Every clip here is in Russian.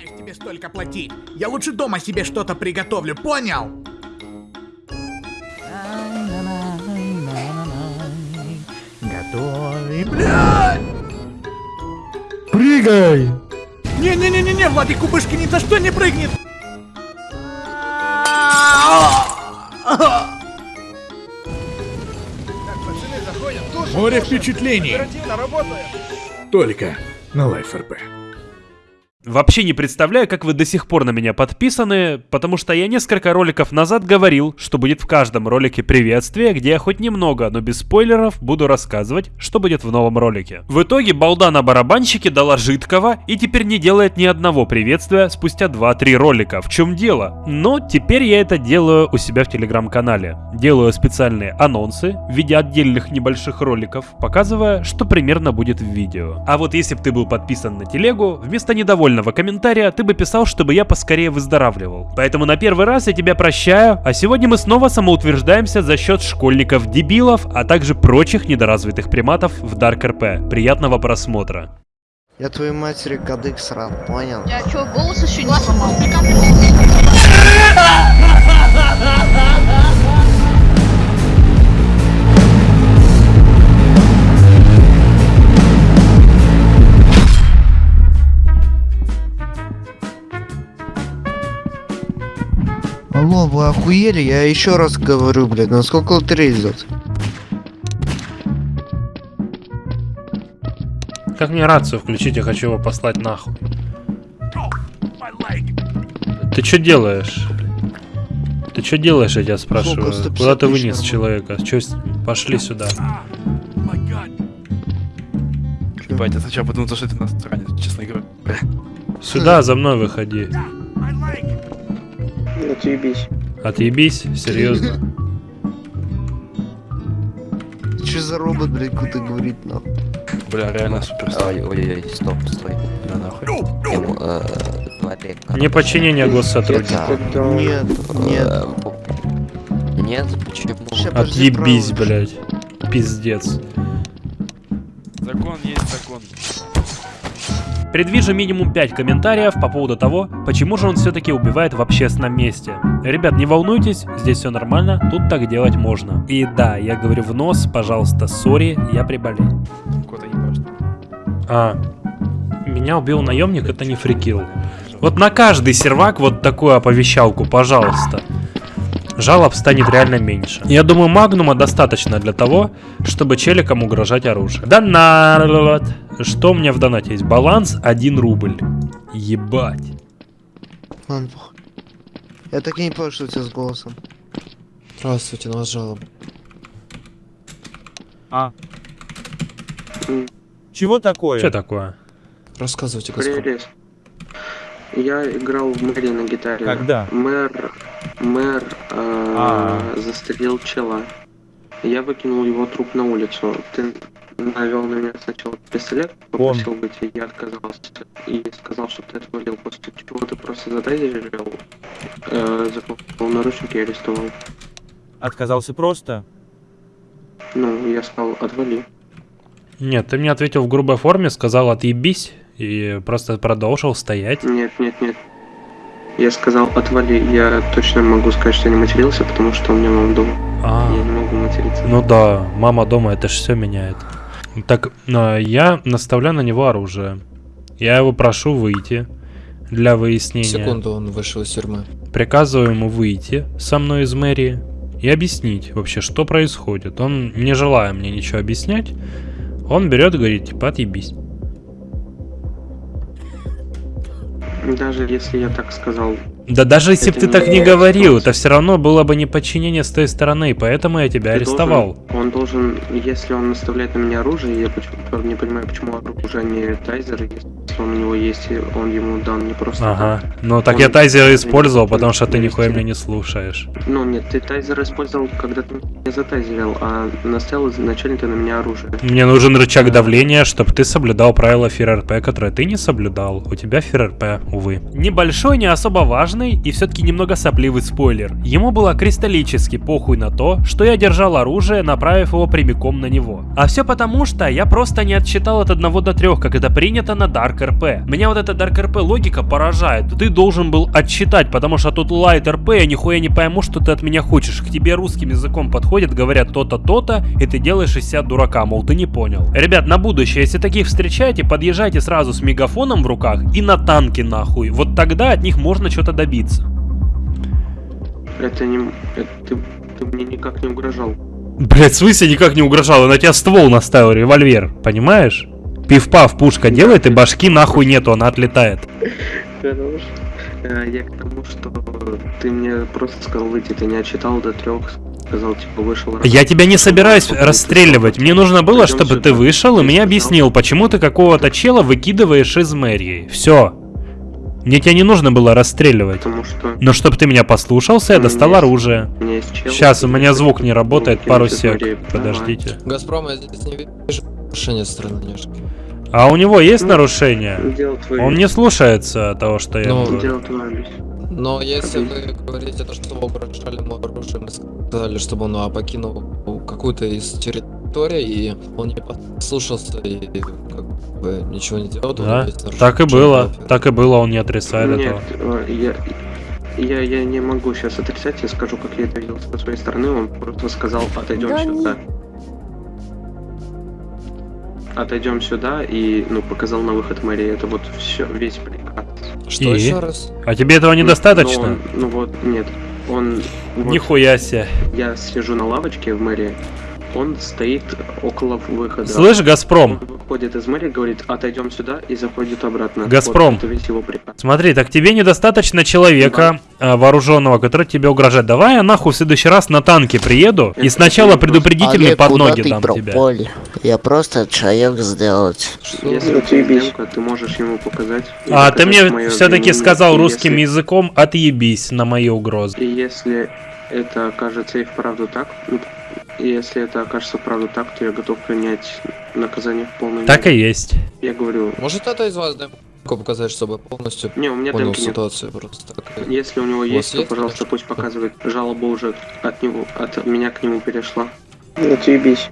собираюсь тебе столько платить. Я лучше дома себе что-то приготовлю, понял? Готовим. Блядь! Прыгай! Не-не-не-не-не, Владик Кубышки ни за что не прыгнет! Море впечатлений. Только на Life RP. Вообще не представляю, как вы до сих пор на меня подписаны, потому что я несколько роликов назад говорил, что будет в каждом ролике приветствие, где я хоть немного, но без спойлеров, буду рассказывать, что будет в новом ролике. В итоге балда на барабанщике дала жидкого и теперь не делает ни одного приветствия спустя 2-3 ролика. В чем дело? Но теперь я это делаю у себя в телеграм-канале. Делаю специальные анонсы в виде отдельных небольших роликов, показывая, что примерно будет в видео. А вот если бы ты был подписан на телегу, вместо недовольного комментария ты бы писал, чтобы я поскорее выздоравливал. Поэтому на первый раз я тебя прощаю, а сегодня мы снова самоутверждаемся за счет школьников-дебилов, а также прочих недоразвитых приматов в Dark RP. Приятного просмотра. Я твою матери кадык срал, понял? Я чё, голос еще не сломал? Алло, вы охуели? Я еще раз говорю, блядь, насколько лотерей идет? Как мне рацию включить, я хочу его послать нахуй. Ты что делаешь? Ты что делаешь, я тебя спрашиваю? Сколько? 150 Куда ты вынес нормально. человека? Чё с- Пошли сюда. Ебать, я сначала подумал, что это иностранец, честно говоря. Сюда, за мной выходи. Отъебись. Отъебись, серьезно. Че за робот, блядь, куда говорит нахуй? Бля, реально суперстар. Ой, ой, ой, стоп, стой. Да нахуй. Ему, э, Валерий, Неподчинение госсотрудника. Нет, нет. э, бу- Нет, почему? Отъебись, блядь. Пиздец. Закон есть закон. Предвижу минимум 5 комментариев по поводу того, почему же он все-таки убивает в общественном месте. Ребят, не волнуйтесь, здесь все нормально, тут так делать можно. И да, я говорю в нос, пожалуйста, сори, я приболел. Кота ебашь. А, меня убил наемник, это не фрикил. Вот на каждый сервак вот такую оповещалку, пожалуйста. Жалоб станет реально меньше. Я думаю, магнума достаточно для того, чтобы челикам угрожать оружие. Донат! Что у меня в донате есть? Баланс 1 рубль. Ебать. Ладно, похуй. Я так и не понял, что у тебя с голосом. Здравствуйте, на вас жалоба. Чего такое? Что такое? Рассказывайте. Прелесть. Я играл в мэре на гитаре. Когда? Мэр, мэр э, А. застрелил чела. Я выкинул его труп на улицу. Ты навел на меня сначала пистолет, попросил выйти, я отказался. И сказал, что ты отвалил. После чего ты просто задайзерил, э, закупил наручники и арестовал. Отказался просто? Ну, я сказал, отвали. Нет, ты мне ответил в грубой форме, сказал отъебись и просто продолжил стоять. Нет, нет, нет. Я сказал, отвали. Я точно могу сказать, что я не матерился, потому что у меня мама дома. А, Я не могу материться. ну да, мама дома, это ж все меняет. Так, а, я наставляю на него оружие. Я его прошу выйти для выяснения. Секунду, он вышел из тюрьмы. Приказываю ему выйти со мной из мэрии и объяснить вообще, что происходит. Он, не желая мне ничего объяснять, он берет и говорит, типа, отъебись. Даже если я так сказал, Да даже если бы ты так не не говорил, это все равно было бы неподчинение с той стороны, поэтому я тебя ты арестовал. должен- он должен, если он наставляет на меня оружие, я почему- не понимаю, почему оружие не тайзер, если он у него есть, и он ему дан не просто Ага. так. Ну так Он- я тайзер использовал, потому что ты нихуя меня не слушаешь. Ну нет, ты тайзер использовал, когда ты меня затайзерил, а наставил изначально ты на меня оружие. Мне нужен рычаг давления, чтобы ты соблюдал правила ФРРП, которые ты не соблюдал. У тебя ФРРП, увы. Небольшой, не особо важный и все-таки немного сопливый спойлер. Ему было кристаллически похуй на то, что я держал оружие, направив его прямиком на него. А все потому, что я просто не отсчитал от 1 до 3, как это принято на Dark RP. Меня вот эта Dark RP логика поражает. Ты должен был отсчитать, потому что тут Light RP, я нихуя не пойму, что ты от меня хочешь. К тебе русским языком подходят, говорят то-то, то-то, и ты делаешь из себя дурака, мол, ты не понял. Ребят, на будущее, если таких встречаете, подъезжайте сразу с мегафоном в руках и на танки нахуй. Вот тогда от них можно что-то добиться. Это не... это ты, ты мне никак не угрожал. Блять, в смысле никак не угрожал? Я на тебя ствол наставил, револьвер, понимаешь? Пив-пав, пушка делает, и башки нахуй нету, она отлетает. Хорош. Э, Я к тому, что ты мне просто сказал выйти, ты не отчитал до трех, сказал, типа, вышел. Я тебя не собираюсь расстреливать. Мне нужно было, чтобы ты вышел и мне объяснил, почему ты какого-то чела выкидываешь из мэрии. Все. Мне тебя не нужно было расстреливать. Потому что Но чтобы ты меня послушался, я У меня достал есть- оружие. у меня есть чел. Сейчас, у меня звук не работает, ну, пару сек. Подождите. Газпром, я здесь не вижу стороны Нежки. А у него есть Ну, твое. Он не слушается того, что я Ну, говорю. Но если вы говорите то, что вы угрожали ему оружием и сказали, чтобы он а, покинул какую-то из территорий, и он не послушался и как бы ничего не делал, Да, так и было. делать? Так и было, он не отрицает Нет, этого. э, я, я, я не могу сейчас отрицать, я скажу, как я это видел со своей стороны, он просто сказал, отойдем сюда. Отойдем сюда и, ну, показал на выход мэрии. Это вот все, весь приказ. Что И? еще раз? А тебе этого Ну, недостаточно? он- ну вот, нет. Он... вот Нихуя себе. Я сижу на лавочке в мэрии, он стоит около выхода. Слышь, Газпром, Он выходит из мэрии, говорит, отойдем сюда и заходит обратно. Газпром. Вот, это весь его приказ. Смотри, так тебе недостаточно человека а, вооруженного, который тебе угрожает. Давай я нахуй в следующий раз на танке приеду и Это сначала вопрос. предупредительный Олег, под ноги дам тебе. пропал? Я просто человек сделать. Если у тебя демка, ты можешь ему показать. и А ты мне все-таки сказал И русским если- языком отъебись на мои угрозы. И если это окажется и вправду так, ну, и если это окажется вправду так, то я готов принять наказание в полной Так и мере. есть. Я говорю, Может это из вас демку показать, чтобы полностью не, у меня понял демки нет. ситуацию просто так. и- Если у него У вас есть, то, есть, пожалуйста, пусть показывает. Жалоба уже от него, от меня к нему перешла. Отъебись.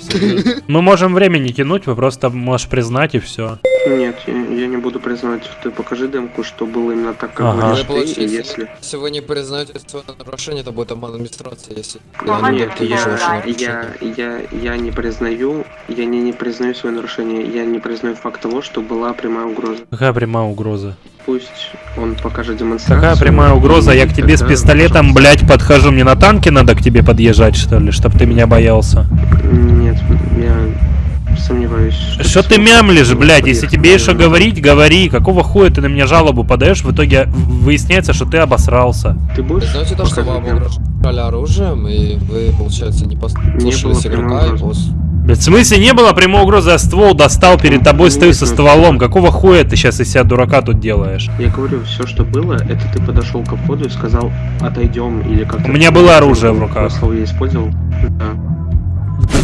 Серьёзно. Мы можем время не тянуть, вы просто можешь признать и все. Нет, я, я не буду признавать. Ты покажи демку, что было именно так, как Ага. говоришь ты, если... если вы не признаете свое нарушение, это будет обман администрации, если я не Нет, я, я, я, я не признаю, я не, не признаю свое нарушение, я не признаю факт того, что была прямая угроза. Какая прямая угроза? Пусть он покажет демонстрацию. Какая прямая угроза? Я к тебе с пистолетом, блядь, подхожу. Мне на танке надо к тебе подъезжать, что ли, чтобы ты меня боялся? Нет, я сомневаюсь. Что ты мямлишь, блядь? Если тебе еще говорить, говори. Какого хуя ты на меня жалобу подаешь? В итоге выясняется, что ты обосрался. Ты будешь? Знаете то, что вам угрожали оружием, и вы, получается, не послушались игрока, и угрозы. Блядь, в смысле не было прямой угрозы, я ствол достал перед тобой, стою со стволом. Какого хуя ты сейчас из себя дурака тут делаешь? Я говорю, все, что было, это ты подошел ко входу и сказал, отойдем, или как У меня было оружие в руках. Слово я использовал. Да.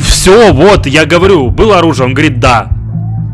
Все, вот, я говорю, было оружие, он говорит да.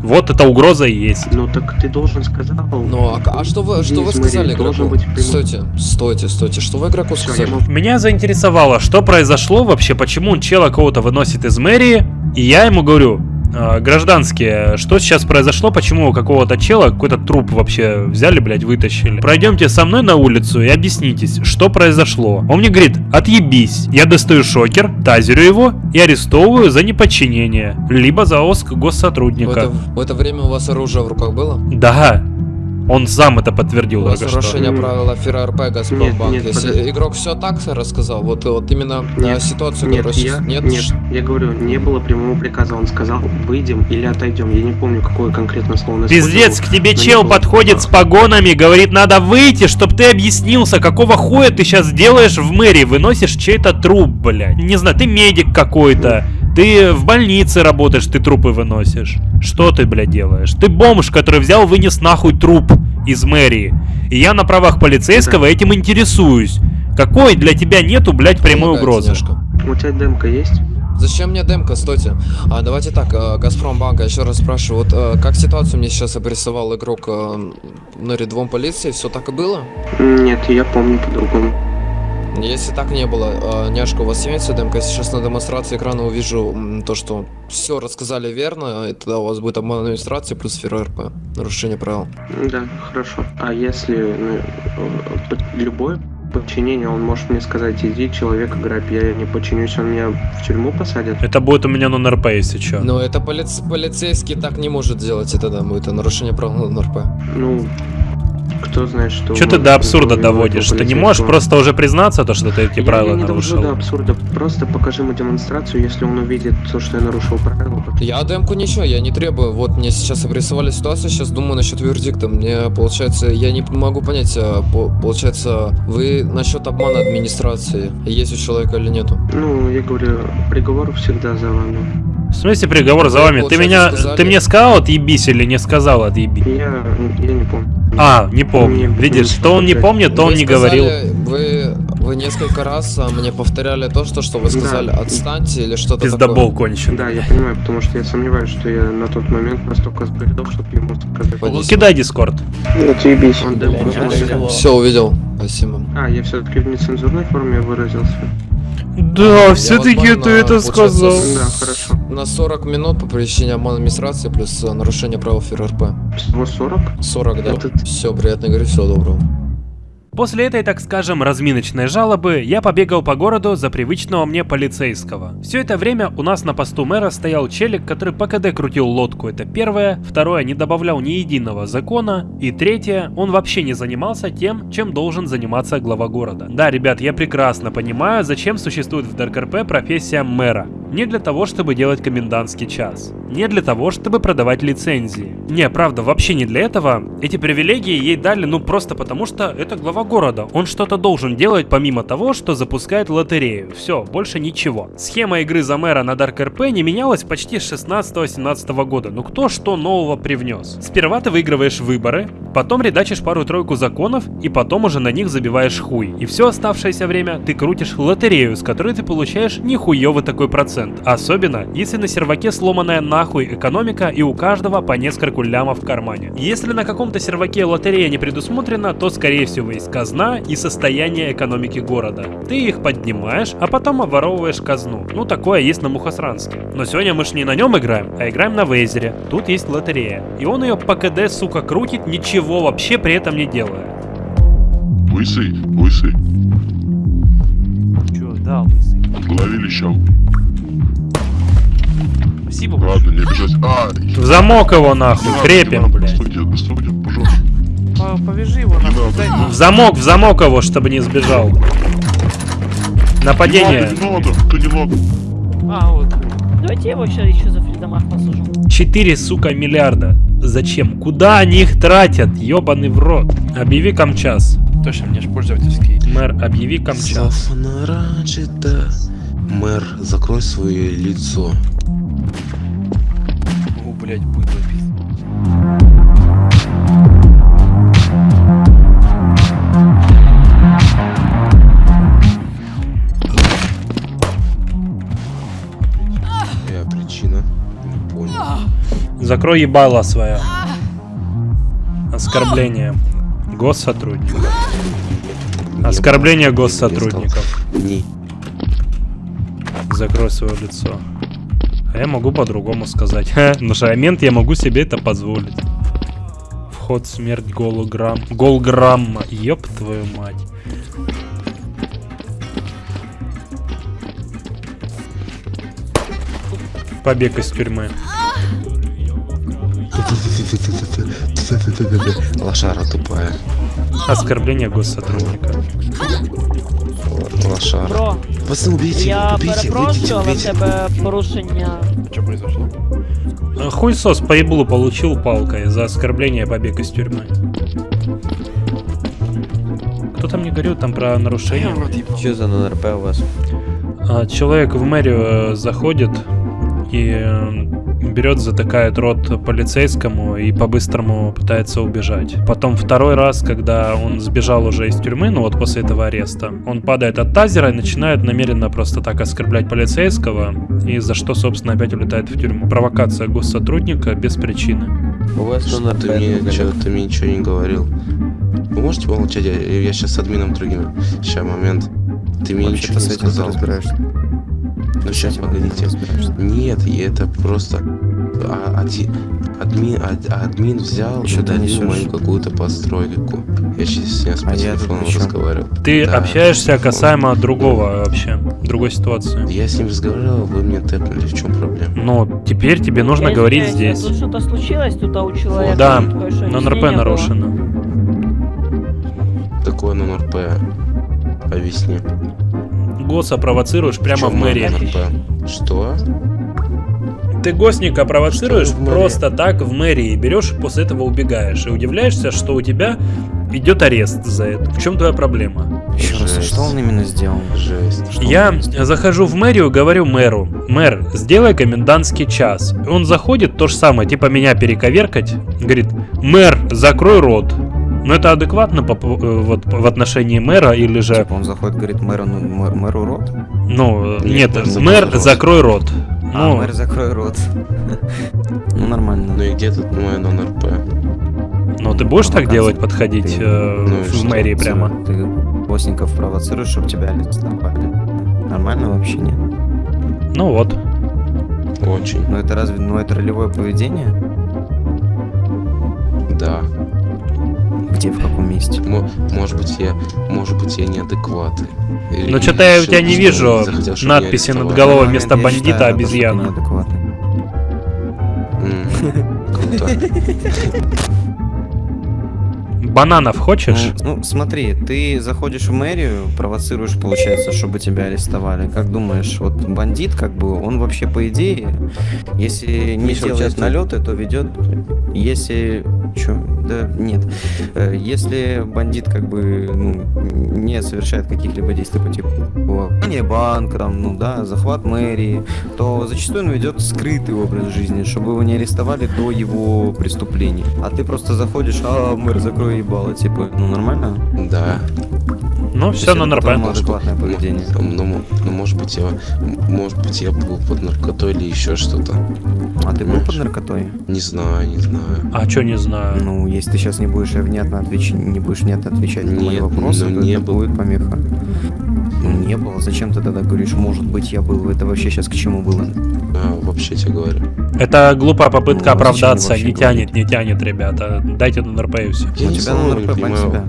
Вот эта угроза и есть. Ну так ты должен сказал. Ну, а, а что вы, что вы сказали игроку? быть. Стойте, стойте, стойте, что вы игроку сказали? Меня заинтересовало, что произошло вообще, почему чела кого-то выносит из мэрии, и я ему говорю, «А, гражданские, что сейчас произошло, почему какого-то чела, какой-то труп вообще взяли, блядь, вытащили. Пройдемте со мной на улицу и объяснитесь, что произошло. Он мне говорит, отъебись. Я достаю шокер, тазерю его и арестовываю за неподчинение, либо за оск В госсотрудника. это, в это время у вас оружие в руках было? Да, он сам это подтвердил только что. нарушение правила Фира РП Газпромбанк. нет, Если игрок все так рассказал, вот, вот именно э, Нет, ситуацию, Нет, которая я, нет, нет, я говорю, не было прямого приказа. Он сказал, выйдем или отойдем. Я не помню, какое конкретно слово Пиздец, к тебе чел было подходит с погонами, говорит, надо выйти, чтоб ты объяснился, какого хуя ты сейчас делаешь в мэрии, выносишь чей-то труп, блядь. Не знаю, ты медик какой-то, ты в больнице работаешь, ты трупы выносишь. Что ты, блядь, делаешь? Ты бомж, который взял, вынес нахуй труп из мэрии. И я на правах полицейского этим интересуюсь. Какой для тебя нету, блядь, прямой помогайте угрозы? немножко. У тебя демка есть? Зачем мне демка, стойте. А, давайте так, э, Газпромбанк, я еще раз спрашиваю, вот э, как ситуацию мне сейчас обрисовал игрок э, на рядовом полиции, все так и было? Нет, я помню по-другому. Если так не было, э, няшка, у вас имеется ДМК? Если сейчас на демонстрации экрана увижу м, то, что все рассказали верно, и тогда у вас будет обман администрации плюс фера РП. Нарушение правил. Да, хорошо. А если ну, э, любое подчинение, он может мне сказать, иди, человека грабь, я не подчинюсь, он меня в тюрьму посадит? Это будет у меня на НРП, если что. Но это полиц- полицейский так не может делать, это да, будет нарушение правил на РП. Ну, кто знает, что... Что ты до абсурда доводишь? Ты не можешь просто уже признаться, то, что ты эти Я- правила я не нарушил? до абсурда. Просто покажи ему демонстрацию, если он увидит то, что я нарушил правила. Я демку ничего, я не требую. Вот мне сейчас обрисовали ситуацию, сейчас думаю насчет вердикта. Мне получается, я не могу понять, а, по- получается, вы насчет обмана администрации, есть у человека или нету? Ну, я говорю, приговор всегда за вами. В смысле приговор за вами? Ты меня, сказали- ты мне сказал отъебись или не сказал отъебись? Я, я не помню. А, не помню. Видишь, что он не помнит, то Вы он не сказали- говорил. Вы, вы несколько раз а, мне повторяли то, что, что вы Да. сказали, отстаньте или что-то Пиздобол такое. конченый. Да, я понимаю, потому что я сомневаюсь, что я на тот момент настолько сбредал, чтобы ему сказать. Понятно. Кидай дискорд. Он демку смотрел. Все, увидел. Спасибо. А, я все-таки в нецензурной форме выразился. Да, все-таки ты это сказал. Да, хорошо. На 40 минут по причине обмана администрации плюс а, нарушение правил ФРРП. Всего 40? 40, да? Все, приятно говорю, всего доброго. После этой, так скажем, разминочной жалобы, я побегал по городу за привычного мне полицейского. Все это время у нас на посту мэра стоял челик, который по КД крутил лодку, это первое. Второе, не добавлял ни единого закона. И третье, он вообще не занимался тем, чем должен заниматься глава города. Да, ребят, я прекрасно понимаю, зачем существует в ДРКРП профессия мэра. Не для того, чтобы делать комендантский час. Не для того, чтобы продавать лицензии. Не, правда, вообще не для этого. Эти привилегии ей дали, ну просто потому, что это глава города. Он что-то должен делать помимо того, что запускает лотерею. Все, больше ничего. Схема игры за мэра на Dark RP не менялась почти с 16-17 года. Ну кто что нового привнес? Сперва ты выигрываешь выборы, потом редачишь пару-тройку законов, и потом уже на них забиваешь хуй. И все оставшееся время ты крутишь лотерею, с которой ты получаешь нихуевый такой процент. Особенно, если на серваке сломанная нахуй экономика и у каждого по нескольку лямов в кармане. Если на каком-то серваке лотерея не предусмотрена, то скорее всего есть казна и состояние экономики города. Ты их поднимаешь, а потом обворовываешь казну. Ну такое есть на Мухосранске. Но сегодня мы ж не на нем играем, а играем на Вейзере. Тут есть лотерея. И он ее по КД, сука, крутит, ничего вообще при этом не делая. Лысый, лысый, Чё, да, лысый. в голове лещал. Спасибо Ладно, не обижайся. А, В замок его нахуй, крепим, блядь. Студия, студия, Повяжи его нахуй. В замок, в замок его, чтобы не сбежал. Нападение. Не надо, не надо. А, вот. Давайте я его сейчас еще за фридомах посажу. 4, сука, миллиарда. Зачем? Куда они их тратят? Ёбаный в рот. Объяви камчас. Точно, мне ж пользовательский. Мэр, объяви камчас. Мэр, закрой свое лицо. О, блядь, быдло пиздец. Закрой ебало свое. Оскорбление. Госсотрудников. Оскорбление госсотрудников. Закрой свое лицо. А я могу по-другому сказать. На момент я могу себе это позволить. Вход, смерть, голограмм. Голграмма. Ёб твою мать. Побег из тюрьмы. Лошара тупая. Оскорбление госсотрудника. Лошара. Бро, Пацаны, убейте, я убейте, перепрошую, в убейте. тебе порушення. Что произошло? А Хуйсос по еблу получил палкой за оскорбление побег из тюрьмы. Кто там не говорил там про нарушение? Что за НРП у вас? А, Человек в мэрию э, заходит и э, берет, затыкает рот полицейскому и по-быстрому пытается убежать. Потом второй раз, когда он сбежал уже из тюрьмы, ну вот после этого ареста, он падает от тазера и начинает намеренно просто так оскорблять полицейского, и за что, собственно, опять улетает в тюрьму. Провокация госсотрудника без причины. У вас Что ты мне, нет. ты мне ничего не говорил. Вы можете помолчать? Я, я сейчас с админом другим. Сейчас, момент. Ты мне ничего с не этим ты сказал. разбираешься. Ну сейчас погодите. Нет, и это просто а, ади- админ, ад- админ взял и ты удалил несёшь? мою какую-то постройку. Я сейчас по А телефону разговаривал. Ты Да. общаешься касаемо другого вообще, другой ситуации. Я с ним разговаривал, вы мне тэпнули, в чем проблема? Но теперь тебе нужно Я говорить здесь. Тут что-то случилось, тут а у человека Да, тут кое-что на НРП нарушено. Такое на НРП. Объясни. Госа провоцируешь прямо Чё в мэрии. Что? Ты госника провоцируешь просто так в мэрии, берешь, после этого убегаешь и удивляешься, что у тебя идет арест за это. В чем твоя проблема? Еще раз, а что он именно сделал? Жесть. Что Я сделал? захожу в мэрию, говорю мэру, мэр, сделай комендантский час. Он заходит, то же самое, типа меня перековеркать, говорит, мэр, закрой рот. Ну это адекватно по, э, вот, в отношении мэра или же... Типа он заходит, говорит, мэру, ну, мэр, мэру рот? Ну, Нет, нет, мэр, закрой мэр, рот. закрой рот. А, Ну, мэр, закрой рот. Ну, нормально. Ну и где тут мой НРП? ну ты будешь так Провокация. делать, подходить Ты- э, Ну в что? мэрии прямо? Ты боссников провоцируешь, чтобы тебя арестовали. Нормально вообще нет? Ну вот. Очень. Ну это разве, ну это ролевое поведение? Да. Где, в каком месте? Мо- может быть я, может быть я неадекватный. Или- Ну что-то я у тебя не вижу надписи над головой вместо бандита обезьяна. неадекватный. М, Круто. Бананов хочешь? Ну, ну, смотри, ты заходишь в мэрию, провоцируешь, получается, чтобы тебя арестовали. Как думаешь, вот бандит, как бы, он вообще по идее, если не Миша делает участвует. налеты, то ведет. Если. Чё? Да нет. Э, Если бандит, как бы, ну, не совершает каких-либо действий по типу ограбления банка, там, ну да, захват мэрии, то зачастую он ведет скрытый образ жизни, чтобы его не арестовали до его преступлений. А ты просто заходишь, а, мэр, закрой ебало, типа, ну нормально? Да. Ну, все на НРП. адекватное поведение. Ну, ну, может быть, я, может быть, я был под наркотой или еще что-то. А ты был под наркотой? Не знаю, не знаю. А что не знаю? Ну, если ты сейчас не будешь внятно отвечать, не будешь внятно отвечать на мои вопросы, ну, то не это был. будет помеха. Ну, не было. Зачем ты тогда говоришь, может быть, я был? Это вообще сейчас к чему было? А, вообще тебе говорю. Это глупая попытка Ну, зачем оправдаться. Не говорить? тянет, не тянет, ребята. Дайте на НРП и все. Я У не тебя знаю, на не НРП, бань понимаю. себя.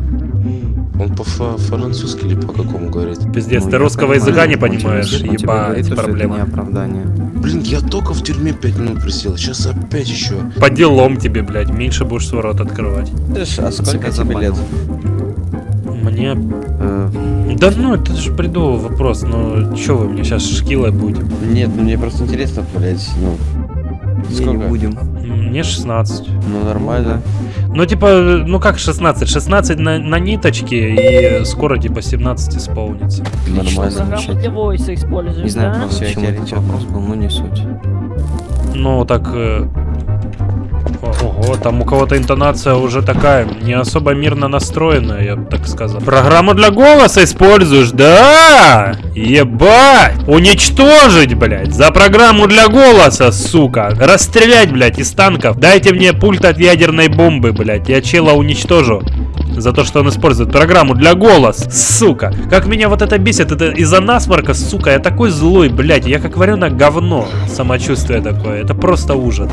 Он по-французски или по какому говорит? Пиздец, Ну, ты русского понимаю, языка не понимаешь. Ебать, говорит, что это не проблема. оправдание. Блин, я только в тюрьме 5 минут просидел, сейчас опять еще. По делам тебе, блядь, меньше будешь свой рот открывать. А сколько тебе лет? Мне... Э, Да ну, это же бредовый вопрос. Ну, чё вы мне сейчас шкилой будете? Нет, ну мне просто интересно, блять, ну. не, не Сколько? будем. Мне 16. Ну нормально. Ну, типа, ну как 16? 16 на, на ниточке, и скоро, типа, 17 исполнится. Нормально. Для войса используешь, Не знаю, да? почему этот вопрос был, но не суть. Ну, так... э, Ого, там у кого-то интонация уже такая, не особо мирно настроенная, я бы так сказал. Программу для голоса используешь, да? Ебать! Уничтожить, блядь, за программу для голоса, сука! Расстрелять, блядь, из танков! Дайте мне пульт от ядерной бомбы, блядь, я чела уничтожу. За то, что он использует программу для голос, сука. Как меня вот это бесит, это из-за насморка, сука, я такой злой, блядь, я как вареное говно. Самочувствие такое, это просто ужас.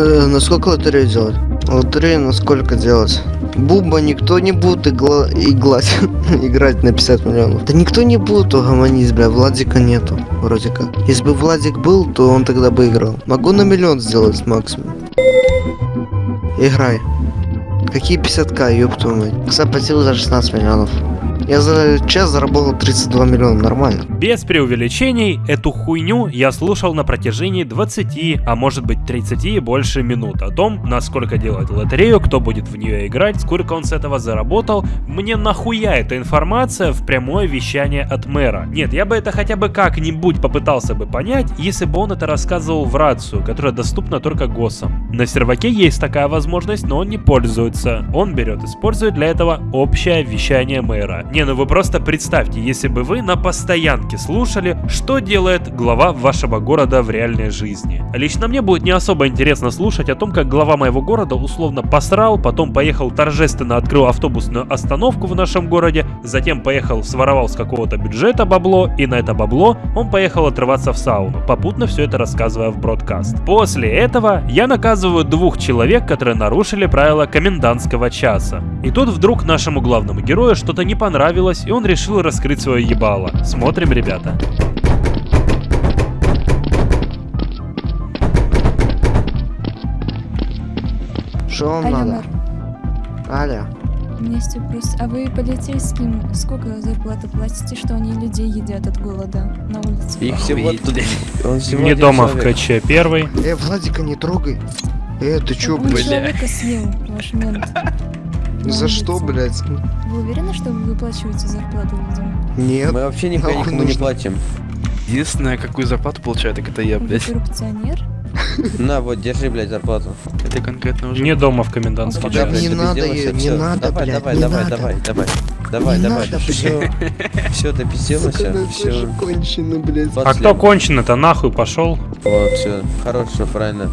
Э, на сколько лотерею делать? Лотерею на сколько делать? Буба никто не будет игла... иглать, играть на 50 миллионов. Да никто не будет угомонись, бля, Владика нету, вроде как. Если бы Владик был, то он тогда бы играл. Могу на миллион сделать максимум. Играй. Какие 50к, ёб твою мать. Кстати, платил за 16 миллионов. Я за час заработал 32 миллиона, нормально. Без преувеличений, эту хуйню я слушал на протяжении 20, а может быть 30 и больше минут о том, насколько делать лотерею, кто будет в нее играть, сколько он с этого заработал. Мне нахуя эта информация в прямое вещание от мэра? Нет, я бы это хотя бы как-нибудь попытался бы понять, если бы он это рассказывал в рацию, которая доступна только ГОСам. На серваке есть такая возможность, но он не пользуется. Он берет, использует для этого общее вещание мэра. Не, ну вы просто представьте, если бы вы на постоянке слушали, что делает глава вашего города в реальной жизни. Лично мне будет не особо интересно слушать о том, как глава моего города условно посрал, потом поехал торжественно открыл автобусную остановку в нашем городе, затем поехал своровал с какого-то бюджета бабло, и на это бабло он поехал отрываться в сауну, попутно все это рассказывая в бродкаст. После этого я наказываю двух человек, которые нарушили правила комендантского часа. И тут вдруг нашему главному герою что-то не понравилось, и он решил раскрыть свое ебало. Смотрим, ребята. Что вам Алло, надо? мэр, Аля, у меня есть вопрос. А вы полицейским сколько зарплаты платите, что они людей едят от голода на улице? Их всего. Он всего Не дома в человек. КЧ первый. э, Владика не трогай. Э, ты чё, Он блядь? человека съел, ваш мент. На За что, блядь? Вы уверены, что вы выплачиваете зарплату людям? Нет. Мы вообще Нахуй никому не нужно. платим. Единственное, какую зарплату получаю, так это я, Вы блядь. коррупционер? На, вот, держи, блядь, зарплату. Это конкретно уже... Не дома в комендантский Да час. не надо, не надо, давай, блядь, давай, не давай, давай, давай, давай, Не давай, надо, все, все, Сука, ну все. тоже кончено, блядь. А кто конченый-то нахуй пошел? Вот, все, хорошо, правильно.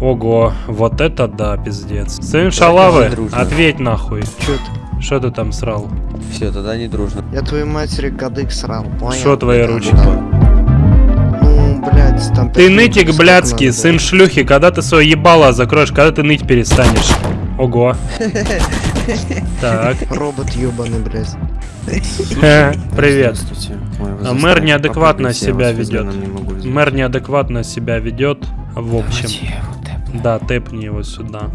Ого, вот это да, пиздец. Сын шалавы, ответь нахуй. Чё ты? Что ты там срал? Все, тогда не дружно. Я твоей матери кадык срал, понял? Что твои ручки? да. Ну, блядь, там... Ты нытик блядский, надо сын было. шлюхи, когда ты свое ебало закроешь, когда ты ныть перестанешь? Ого. Так, Робот ёбаный, блядь. привет. Здравствуйте. Ой, вы А Мэр неадекватно себя ведет. Мэр неадекватно себя ведет, в общем. Да, тэпни его сюда.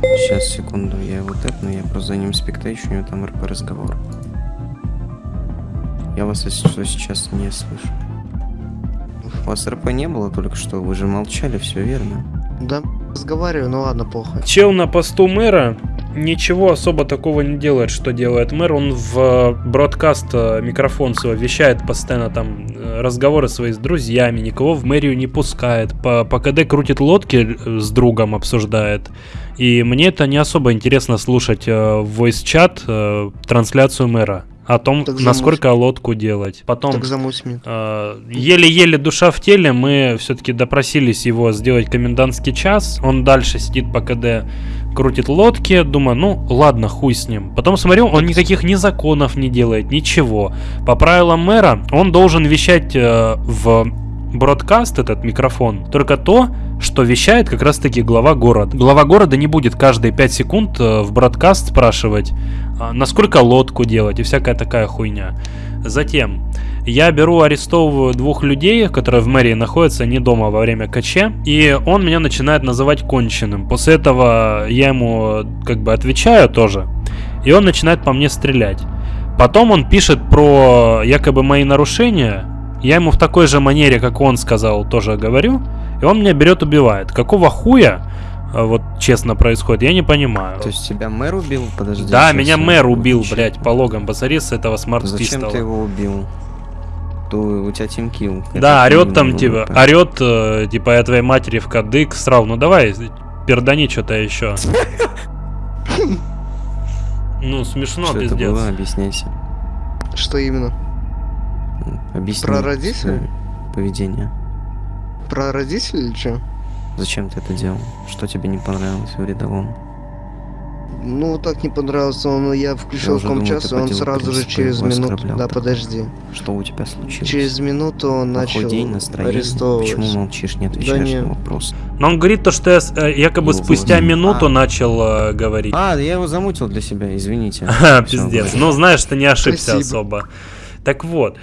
Сейчас, секунду, я его тэпну, я просто за ним спектейчу, у него там РП разговор. Я вас, если что, сейчас не слышу. У вас РП не было только что, вы же молчали, все верно. Да, разговариваю, ну ладно, похуй. Чел на посту мэра ничего особо такого не делает, что делает мэр. Он в бродкаст э, микрофон свой вещает постоянно там э, разговоры свои с друзьями, никого в мэрию не пускает. По, по КД крутит лодки э, с другом обсуждает. И мне это не особо интересно слушать э, в voice-чат э, трансляцию мэра о том, Так насколько лодку делать. Потом. Э, Еле-еле душа в теле, мы все-таки допросились его сделать комендантский час. Он дальше сидит по КД, крутит лодки. Думаю, ну ладно, хуй с ним. Потом смотрю, он никаких ни законов не делает, ничего. По правилам мэра, он должен вещать э, в бродкаст этот микрофон только то, что вещает как раз-таки глава города. Глава города не будет каждые 5 секунд э, в бродкаст спрашивать, а, насколько лодку делать и всякая такая хуйня. Затем я беру, арестовываю двух людей, которые в мэрии находятся не дома во время КЧ, и он меня начинает называть конченым. После этого я ему как бы отвечаю тоже, и он начинает по мне стрелять. Потом он пишет про якобы мои нарушения, я ему в такой же манере, как он сказал, тоже говорю, и он меня берет, убивает. Какого хуя, а, вот честно происходит, я не понимаю. То есть тебя мэр убил? Подожди. Да, меня мэр убил, включу. блядь, по логам. Посмотри с этого Зачем ты смарт-пистола. его убил? То у тебя тимкил. Да, орет там, типа, орет, э, типа, я твоей матери в кадык срал. Ну давай, пердани что-то еще. Ну, смешно, Что это пиздец. было? Объясняйся. Что именно? Объясни. Про родителей? Поведение. Про родителей или что? Зачем ты это делал? Что тебе не понравилось в рядовом? Ну, так не понравился он, я Я включил думал, комчас, и по он сразу же через его минуту... Да, так. подожди. Что у тебя случилось? Через минуту он Плохой начал день, настроение? арестовывать. Почему молчишь, не отвечаешь не. на вопрос? Но он говорит то, что я э, якобы Ну, спустя вот. минуту А. начал э, говорить. А, я его замутил для себя, извините. Всё, пиздец. Ну, знаешь, ты не ошибся Спасибо. особо. Так вот,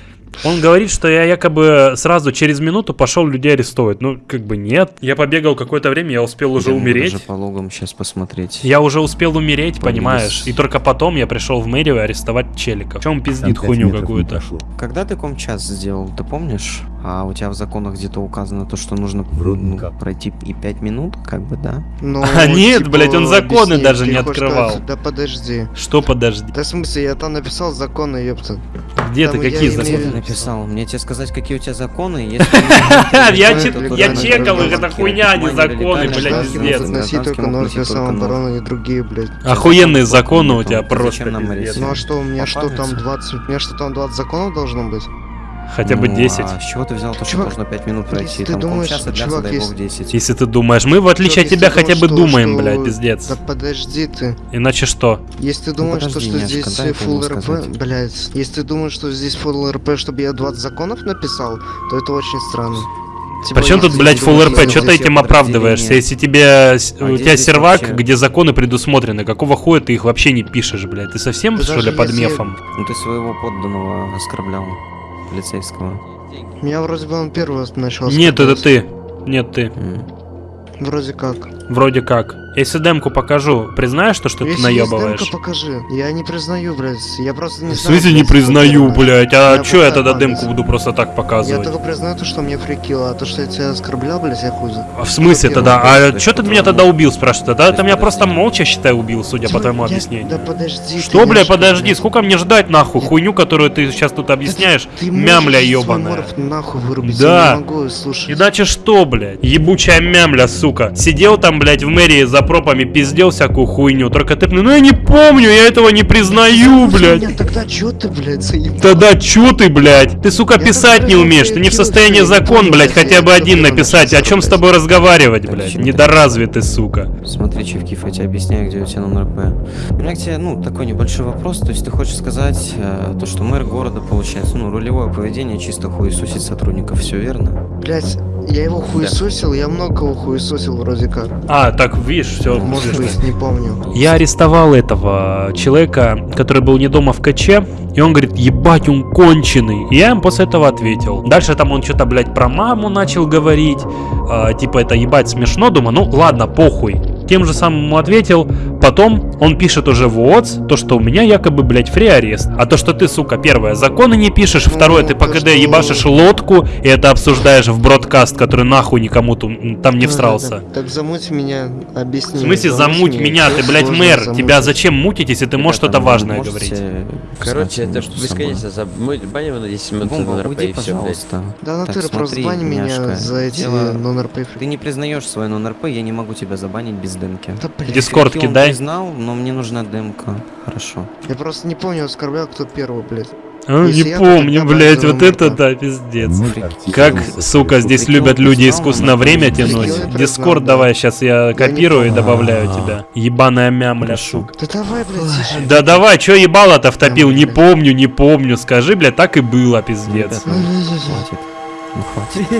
он говорит, что я якобы сразу через минуту пошел людей арестовывать. Ну, как бы нет. Я побегал какое-то время, я успел уже Я могу умереть. даже по логам сейчас посмотреть. Я уже успел умереть, Подлез. понимаешь? И только потом я пришел в мэрию арестовать челиков. Чем он пиздит хуйню какую-то? Когда ты комчас сделал, ты помнишь? А у тебя в законах где-то указано то, что нужно ну, пройти и 5 минут, как бы, да? Ну, А нет, типа, блядь, он законы объясни, даже не открывал. сказать, Да подожди. Что подожди? Да в смысле, я там написал законы, ёпта. Где Там ты, какие законы? Ты написал. Мне тебе сказать, какие у тебя законы? Если Я чекал их, это хуйня, а не законы, блядь, пиздец. Относи только нож. самообороны и другие, блядь. Охуенные Закон законы у тебя просто? Ну а что, у меня что там Попадается. 20... У меня что там 20 законов должно быть? Хотя бы Ну, 10. А с чего ты взял то, что Чувак, должно 5 минут пройти? если ты Там думаешь, полчаса длятся, чувак, дай если- бог 10. Если ты думаешь, мы в отличие от Чувак, тебя если хотя ты бы думаешь, думаем, что- блядь, пиздец. Да подожди ты. Иначе что? Если ты Ну, думаешь, подожди, что, что здесь full РП, сказать. блядь, если ты думаешь, что здесь full РП, чтобы я 20 законов написал, то это очень странно. Типа, Причем тут, блядь, ты full думаешь, РП? что Что ты этим оправдываешься? Если тебе А у тебя сервак, вообще? где законы предусмотрены, какого хуя ты их вообще не пишешь, блядь? Ты совсем, Да что ли, под если- мефом? Ну ты своего подданного оскорблял, полицейского. Меня вроде бы он первый начал Нет, это ты. Нет, ты. Вроде как. Вроде как. Если демку покажу, признаешь то, что ты Если есть наебываешь? демка, покажи. Я не признаю, блядь. Я просто не В знаю. смысле не блядь, признаю, блядь? А Я чё я тогда демку буду просто так Я показывать? только признаю то, что мне фрикило, а то, что я тебя оскорблял, блядь, я хуй за. А в смысле тогда? А чё ты меня тогда убил, спрашивает? Тогда То ты меня просто молча, считай, убил, судя по твоему я- объяснению. Да подожди. Что, ты, бля, Яшка, подожди, блядь. сколько мне ждать, нахуй? Хуйню, которую ты сейчас тут объясняешь, Ты мямля ёбаная. нахуй вырубить, Да. я. Иначе что, блядь? Ебучая мямля, сука. Сидел там, блядь, в мэрии за пропами, пиздел всякую хуйню. Только ты, ну я не помню, я этого не признаю, блядь. Тогда чё ты, блядь, заебал? Тогда чё ты, блядь? Ты, сука, писать не умеешь. Ты не в состоянии закон, блядь, хотя бы один написать. О чем с тобой разговаривать, блядь? Недоразвитый, сука. Смотри, Чевкиф, я тебе объясняю, где у тебя номер П. У меня к тебе, ну, такой небольшой вопрос. То есть ты хочешь сказать, э, то, что мэр города, получается, ну, рулевое поведение чисто хуесусить сотрудников, все верно? Блядь, я его хуесосил, я много кого хуесосил вроде как. А, так, видишь, все. Может быть, не помню. Я арестовал этого человека, который был не дома в КЧ, и он говорит, ебать, он конченый. И я ему после этого ответил. Дальше там он что-то, блядь, про маму начал говорить. а, типа, это ебать смешно. Думаю, ну ладно, похуй. Тем же самым ему ответил. Потом он пишет уже в ООЦ, то, что у меня якобы, блядь, фри арест. А то, что ты, сука, первое, законы не пишешь, второе, Ну, ты по КД что- ебашишь лодку, и это обсуждаешь в бродкаст, который нахуй никому там не всрался. Так замуть меня, объясни. В смысле замуть меня? Ты, блядь, мэр. Тебя зачем мутить, если ты можешь что-то важное говорить? Короче, это бесконечно за... Мы баним на 10 минут Бомба, на РП уйди, и все, блядь. пожалуйста. Да, на Так, ты просто бани меня за эти нон-РП. Ты не признаешь свой нон-РП, я не могу тебя забанить без блядь, Дискорд кидай. Признал, но мне нужна демка. Хорошо. Я просто не помню, оскорблял кто первый, блядь. А, Если не я, помню, блядь, вот это да, пиздец. Как, сука, здесь любят люди признал, искусственно но время тянуть. Дискорд да. давай, сейчас я копирую и добавляю А. тебя. Ебаная мямля, сука. Да давай, блядь. Да давай, чё ебало-то втопил? Не помню, не помню. Скажи, блядь, так и было, пиздец. Хватит. Ну хватит.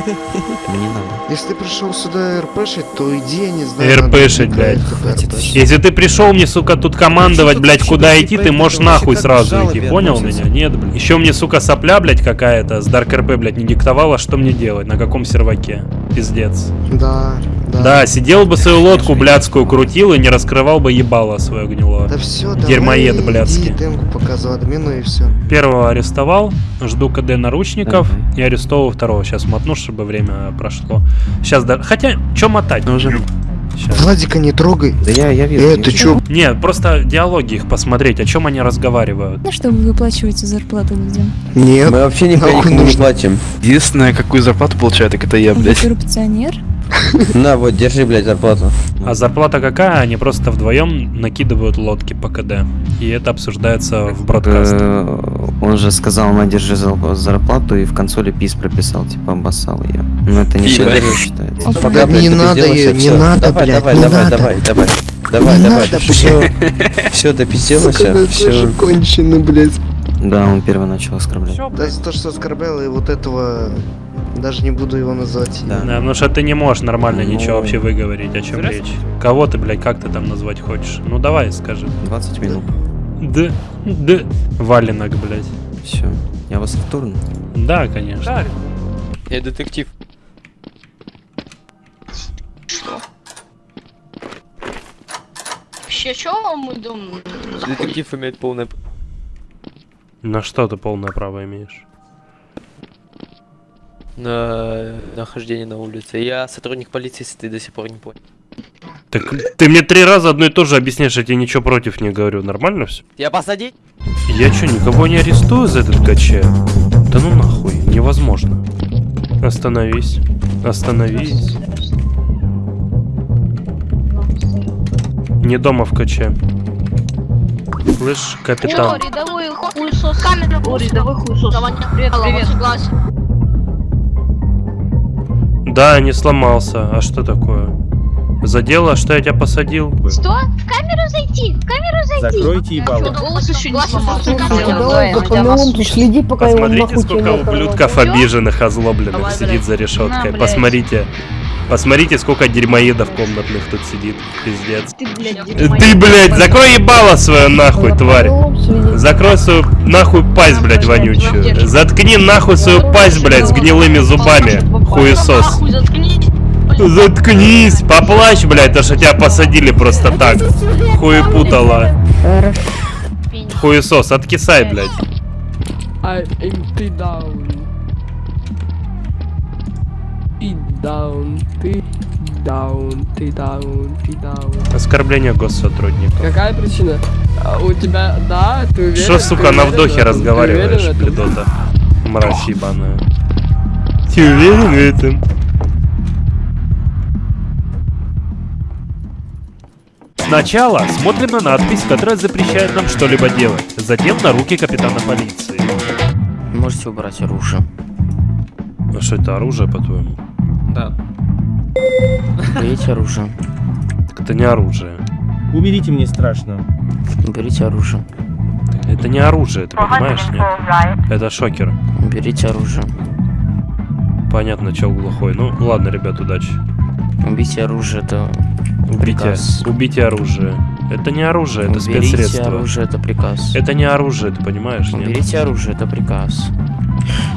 Мне надо. Если ты пришел сюда РПшить, то иди, я не знаю. РПшить, блядь. Хватит. Если ты пришел мне, сука, тут командовать, блядь, куда идти, ты можешь нахуй сразу идти. Понял меня? Нет, блядь. Еще мне, сука, сопля, блядь, какая-то с Dark RP, блядь, не диктовала, что мне делать, на каком серваке. Пиздец. Да, да. Да, сидел бы свою лодку блядскую крутил и не раскрывал бы ебало свое гнилое. Да все, Дерьмоед давай, блядский. иди демку показывай админу и все. Первого арестовал, жду КД наручников и арестовываю второго. Сейчас мотну, чтобы время прошло. Сейчас да. Хотя, чё мотать? Ну, уже. Щас. Владика не трогай. Да я, я вижу. Э, вижу. чё? Не, просто диалоги их посмотреть, о чем они разговаривают. Ну, что вы выплачиваете зарплату людям? Нет. Мы вообще никому не платим. Единственное, какую зарплату получает, так это я, Вы блядь. коррупционер? На, вот, держи, блядь, зарплату. А зарплата какая? Они просто вдвоем накидывают лодки по КД. И это обсуждается в бродкасте. Э, Он же сказал, на держи зар- зарплату и в консоли пис прописал, типа обоссал ее. Но это не считается. Блядь, не надо и не надо, давай, блядь, давай, давай, давай, давай, давай, Не давай, надо, все, все, да все. тоже конченый, блядь. Да, он первый начал оскорблять. Да, то, что оскорблял, и вот этого... Даже не буду его называть. Да. Да, потому что ты не можешь нормально Ну. ничего вообще выговорить, о чем Здрасте. речь. Кого ты, блядь, как ты там назвать хочешь? Ну давай, скажи. 20 минут. Да, да. Валенок, блядь. Все. Я вас вторну. Да, конечно. Да, Я детектив. Вообще, что мы думаем? Детектив имеет полное... На что ты полное право имеешь? на нахождение на улице. Я сотрудник полиции, если ты до сих пор не понял. Так ты мне три раза одно и то же объясняешь, я тебе ничего против не говорю. Нормально все? Я посадить? Я что, никого не арестую за этот КЧ? Да ну нахуй, невозможно. Остановись. Остановись. Не дома в КЧ. Слышь, капитан. рядовой хуесос. Камера. О, рядовой хуесос. Привет, привет. Согласен. Да, не сломался. А что такое? За дело, что я тебя посадил? Что? В камеру зайти, в камеру зайти. Закройте ебало. Голос еще не сломался. следи, пока Посмотрите, сколько ублюдков обиженных, озлобленных сидит за решеткой. Посмотрите. Посмотрите, сколько дерьмоедов комнатных тут сидит. Пиздец. Ты, блядь, Ты, блядь, закрой ебало свое нахуй, тварь. Закрой свою нахуй пасть, блядь, вонючую. Заткни нахуй свою пасть, блядь, с гнилыми зубами. Хуесос. Заткнись, поплачь, блядь, то что тебя посадили просто так. Хуепутала. Хуесос, откисай, блядь. Ты даун. Даун, ты даун, ты даун, ты даун. Оскорбление госсотрудника. Какая причина? А, у тебя, да, ты уверен? Что, сука, на вдохе этом? Разговариваешь, блядота? Мразь ебаная. Ты уверен в этом? Сначала смотрим на надпись, которая запрещает нам что-либо делать. Затем на руки капитана полиции. Можете убрать оружие. А что это оружие, по-твоему? Да. Берите оружие. Так это не оружие. Уберите, мне страшно. Берите оружие. Это не оружие, ты понимаешь, нет? Это шокер. Берите оружие. Понятно, чел глухой. Ну, ладно, ребят, удачи. Убейте оружие, это Убейте, приказ. убейте оружие. Это не оружие, это Уберите спецсредство. оружие, это приказ. Это не оружие, ты понимаешь, нет? Уберите оружие, это приказ.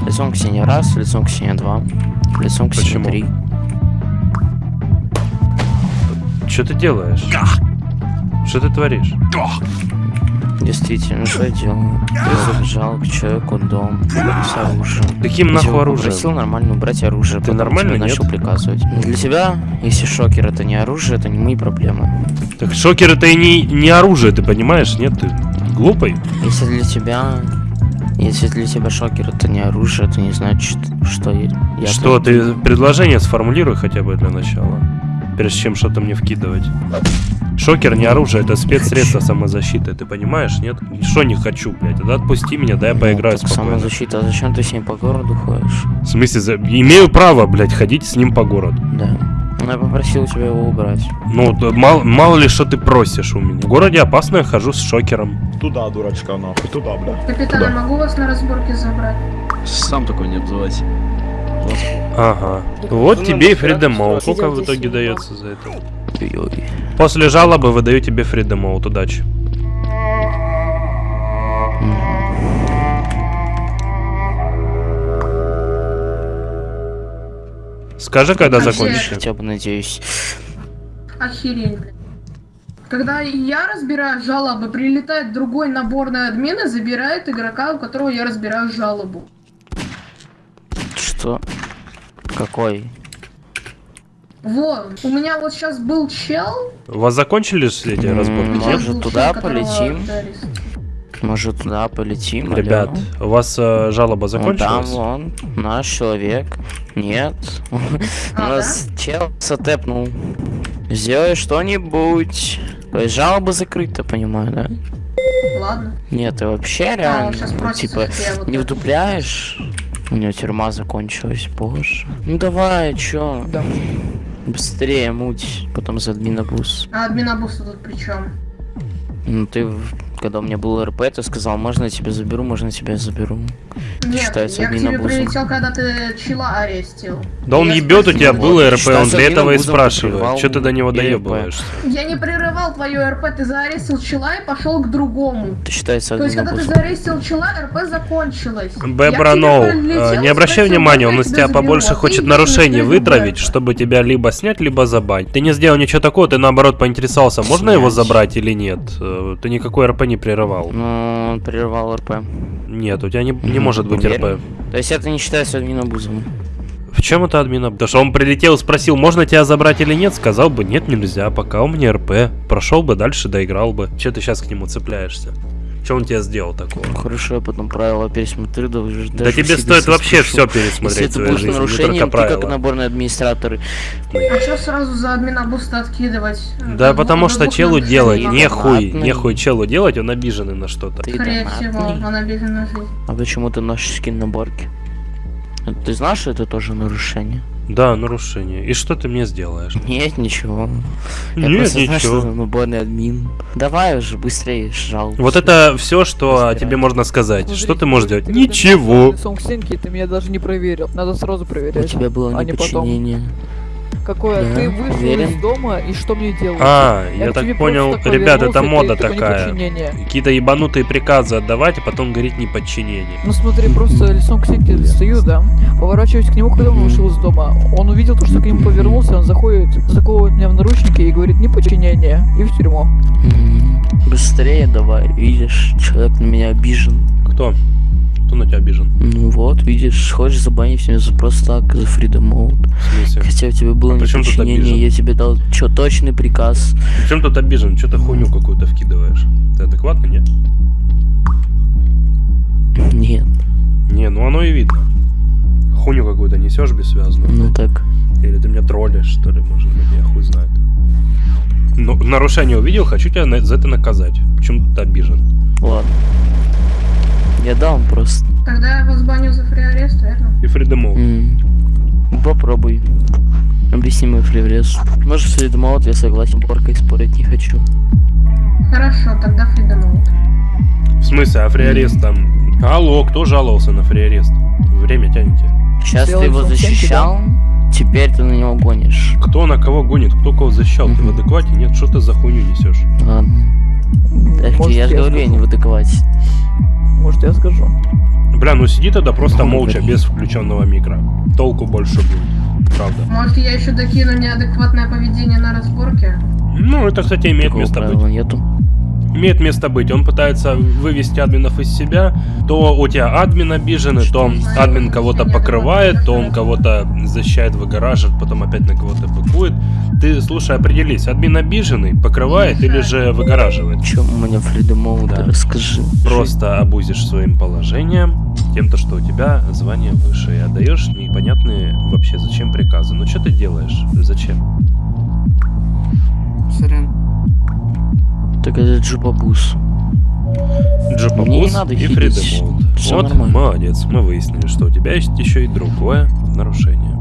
Лицом к стене раз, лицом к стене два, лицом к Почему? три. Что ты делаешь? Что ты творишь? Действительно, что я делаю? Я забежал к человеку дом с оружием. Каким нахуй его оружием? попросил нормально убрать оружие. Ты нормально, нет? начал приказывать. Для тебя, если шокер это не оружие, это не мои проблемы. Так шокер это и не, не оружие, ты понимаешь? Нет, ты глупый. Если для тебя... Если для тебя шокер это не оружие, это не значит, что я... Что, ты предложение сформулируй хотя бы для начала. Прежде чем что-то мне вкидывать. Шокер не оружие, это спецсредство самозащиты, ты понимаешь, нет? Что не хочу, блядь, тогда отпусти меня, дай я поиграю Так спокойно. самозащита, а зачем ты с ним по городу ходишь? В смысле, за- имею право, блядь, ходить с ним по городу. Да. Ну, я попросил тебя его убрать. Ну, да мало, мало ли что ты просишь у меня. В городе опасно, я хожу с шокером. Туда, дурачка, нахуй, туда, бля. Капитан, я могу вас на разборке забрать? Сам такой не обзывайся. Ага. Вот тебе и Freedom Mode. Сколько в итоге дается за это? После жалобы выдаю тебе Mode. Удачи. Скажи, когда закончишь. Хотя бы надеюсь. Охереть, блядь. Когда я разбираю жалобы, прилетает другой наборный админ и забирает игрока, у которого я разбираю жалобу. Что? Какой? Вот, у меня вот сейчас был чел, У вас закончились эти М, разборки? Может туда чел, полетим? Может туда полетим? Ребят, алло? у вас э, жалоба Вон там закончилась? вон, наш человек. Нет. У А, нас чел сотепнул. Сделай что-нибудь. То есть жалоба закрыта, понимаю, да? Ладно. Нет, ты вообще А, реально, щас ну, типа, вот не вдупляешь? У него тюрьма закончилась, боже. Ну давай, чё? Быстрее муть, потом за админобус. А админобуса тут при чем? Ну ты, в- когда у меня был РП, ты сказал, можно я тебя заберу, можно я тебя заберу. Нет, Считается я к тебе админобусом. прилетел, когда ты чела арестил. Да он Я ебет, у тебя вот, был РП, он для этого и спрашивает. Че ты до него доебываешься? Я не прерывал твою РП, ты заарестил чела и пошел к другому. Это считается То есть, когда ты заарестил чела, РП закончилась. Я к Бебра тебе Ноу, прилетел, э, не обращай внимания, он из я тебя побольше ты хочет нарушений на вытравить, чтобы тебя либо снять, либо забанить. Ты не сделал ничего такого, ты наоборот поинтересовался, можно его забрать или нет? Э, Ты никакой РП не прерывал. Ну, он прервал РП. Нет, у тебя не, не может быть? РП. То есть это не считается админобузом. В чем это админа? Потому что он прилетел и спросил, можно тебя забрать или нет, сказал бы, нет, нельзя, пока у меня РП. Прошел бы дальше, доиграл бы. Че ты сейчас к нему цепляешься? Что он тебе сделал такого? Хорошо, я потом правила пересмотрю, да, уже Да тебе стоит вообще все пересмотреть Если это будет нарушением, только ты как правила. наборный администратор. А что сразу за админа буста откидывать? Да потому что челу делать нехуй, нехуй челу делать, он обиженный на что-то. Скорее всего, он обижен на жизнь. А почему ты носишь скин наборки? Ты знаешь, что это тоже нарушение? Да, нарушение. И что ты мне сделаешь? Нет, ничего. Я Нет, просто знаю, что ничего. за наборный админ. Давай уже быстрее жалуйся. Вот это все, что о тебе можно сказать. Что ты можешь делать? Ничего. Синки, ты меня даже не проверил. Надо сразу У проверять. тебя было а не потом. Какое? Да, Ты вышел уверен? из дома и что мне делать? А, я тебе так понял, ребят, это мода такое такая. Какие-то ебанутые приказы отдавать, а потом говорить неподчинение. Ну смотри, просто лицом к стенке стою, да, поворачиваюсь к нему, когда он вышел из дома. Он увидел то, что к нему повернулся, он заходит, заковывает меня в наручники и говорит неподчинение и в тюрьму. Быстрее давай, видишь, человек на меня обижен. Кто? Кто на тебя обижен? Ну вот, видишь, хочешь забанить меня за просто так, за Freedom Mode. В смысле? Хотя у тебя было А при неподчинение, я тебе дал чё, точный приказ. Причем тут обижен? Что ты хуйню какую-то вкидываешь? Ты адекватно, нет? Нет. Не, ну оно и видно. Хуйню какую-то несешь бессвязную. Ну так. Или ты меня троллишь, что ли, может быть, я хуй знает. Ну, нарушение увидел, хочу тебя за это наказать. Почему ты обижен? Ладно. Я дам просто. Тогда я вас баню за фри-арест, верно? И Mode. М, Попробуй. Объясни мой фриврез. Может, Mode, я согласен, поркой спорить не хочу. Хорошо, тогда фридом В смысле, а фриарест там... Алло, кто жаловался на фриарест? Время тянете. Сейчас ты Сделай его защищал, теперь ты на него гонишь. Кто на кого гонит, кто кого защищал? Ты в адеквате? Нет, что ты за хуйню несешь? Ладно. Так, Может, я же говорю, я не в адеквате. Может, я скажу. Бля, ну сиди тогда просто Ну, молча, без включенного микро. Толку больше будет. Правда. Может, я еще докину неадекватное поведение на разборке? Ну, это, кстати, имеет Такого место быть. нету. Имеет место быть. Он пытается вывести админов из себя. То у тебя админ обиженный, то админ кого-то покрывает, то он кого-то защищает, выгораживает, потом опять на кого-то быкует. Ты, слушай, определись, админ обиженный, покрывает или же выгораживает? Чем у меня Freedom Mode, Да. расскажи. Просто обузишь своим положением, тем, то, что у тебя звание выше, и отдаешь непонятные вообще зачем приказы. Ну что ты делаешь? Зачем? Сорян. Так это Джубабус. Мне не надо и. Freedom Вот, нормально. молодец, мы выяснили, что у тебя есть еще и другое нарушение.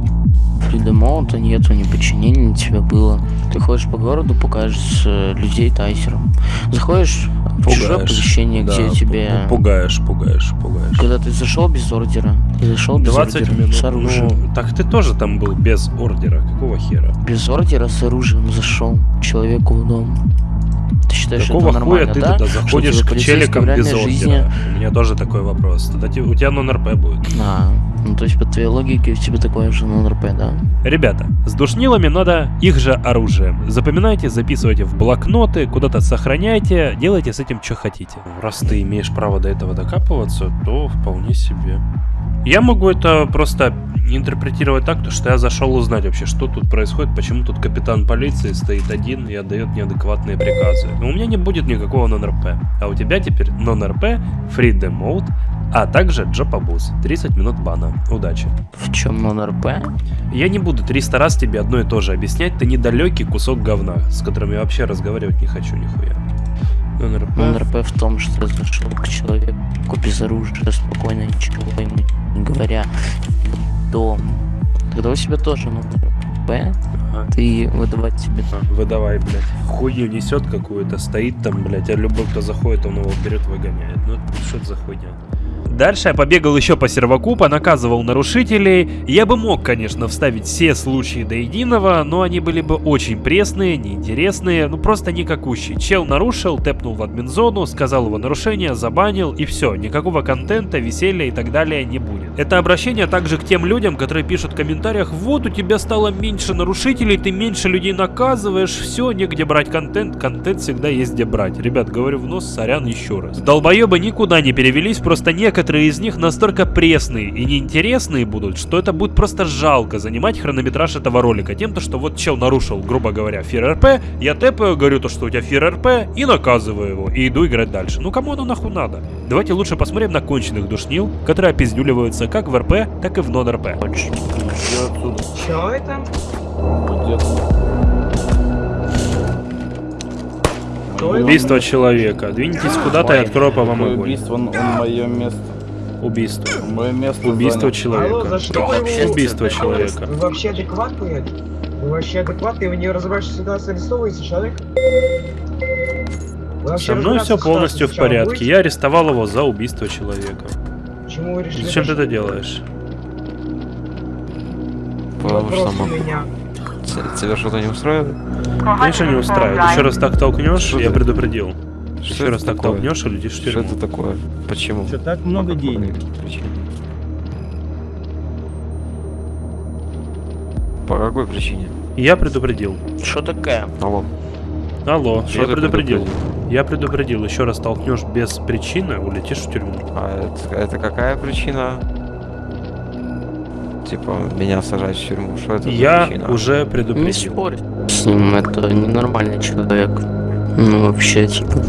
Mode нету, ни подчинения на тебя было. Ты ходишь по городу, покажешь э, людей тайсером. Заходишь в чужое Пугаешь. помещение, Да, где тебе... Пугаешь, пугаешь, пугаешь. Когда ты зашел без ордера, ты зашел без 20 ордера минут. с оружием. Ну, так ты тоже там был без ордера. Какого хера? Без ордера с оружием зашел человеку в дом. Ты считаешь, что Какого это хуя нормально, ты да? тогда Что заходишь к челикам без ордера? У меня тоже такой вопрос. Тогда у тебя нон-РП будет. А, ну то есть по твоей логике у тебя такое же нон-РП, да? Ребята, с душнилами надо их же оружием. Запоминайте, записывайте в блокноты, куда-то сохраняйте, делайте с этим, что хотите. Раз ты имеешь право до этого докапываться, то вполне себе. Я могу это просто интерпретировать так, то, что я зашел узнать вообще, что тут происходит, почему тут капитан полиции стоит один и отдает неадекватные приказы. Но у меня не будет никакого нон-РП. А у тебя теперь нон-РП, freedom mode, а также джопабуз. 30 минут бана. Удачи. В чем нон-РП? Я не буду 300 раз тебе одно и то же объяснять, ты недалекий кусок говна, с которым я вообще разговаривать не хочу нихуя. НРП. Нон-РП в том, что зашел к человеку без оружия, спокойно, ничего ему не говоря, дом. Тогда у тебя тоже нон-РП, ты выдавать тебе Выдавай, блядь. Хуйню несет какую-то, стоит там, блядь, а любой, кто заходит, он его берет, выгоняет. Ну, что это за хуйня? Дальше я побегал еще по серваку, понаказывал нарушителей. Я бы мог, конечно, вставить все случаи до единого, но они были бы очень пресные, неинтересные, ну просто никакущие. Чел нарушил, тэпнул в админзону, сказал его нарушение, забанил и все. Никакого контента, веселья и так далее не будет. Это обращение также к тем людям, которые пишут в комментариях, вот у тебя стало меньше нарушителей, ты меньше людей наказываешь, все, негде брать контент, контент всегда есть где брать. Ребят, говорю в нос, сорян еще раз. Долбоебы никуда не перевелись, просто некоторые из них настолько пресные и неинтересные будут, что это будет просто жалко занимать хронометраж этого ролика тем, то, что вот чел нарушил, грубо говоря, фир РП, я тэпаю, говорю то, что у тебя фир РП, и наказываю его, и иду играть дальше. Ну кому оно нахуй надо? Давайте лучше посмотрим на конченых душнил, которые опиздюливаются как в РП, так и в нон-РП. Чё это? Убийство человека. Двиньтесь куда-то и открою по вам огонь. Убийство на мое место. Убийство. Мое место Убийство занял. человека. Алло, за что вы его- Убийство человека. Вы вообще адекватные? Вы вообще адекватные? Вы не разобравшись в ситуации, арестовываете человека? Вообще Со мной все полностью в порядке. Я арестовал его за убийство человека. будете? Почему вы решили... Зачем ты это делаешь? Потому что могу. меня. Т- Тебя что-то не устроит? Конечно, не устраивает. Еще раз так толкнешь, Что я ты- предупредил. Что Еще это раз так такое? толкнешь и летишь в Что тюрьму. это такое? Почему? Что так много денег? Причине. По какой причине? Я предупредил. Что такое? Алло. Алло, Что я ты предупредил. Я предупредил. Еще раз толкнешь без причины, улетишь в тюрьму. А это, это какая причина? Типа, меня сажать в тюрьму. Что это Я причина? уже Не предупредил. спорь. С ним это ненормальный человек. Ну, вообще, типа.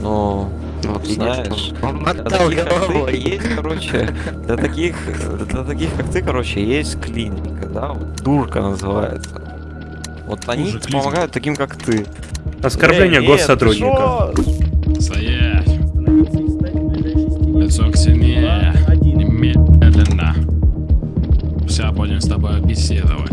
Ну, вот знаешь, как ты, есть, короче, для таких, для таких, как ты, короче, есть клиника, да, вот дурка называется. Вот они помогают таким, как ты. Оскорбление нет, госсотрудника. Стоять! Лицо к с тобой беседовать.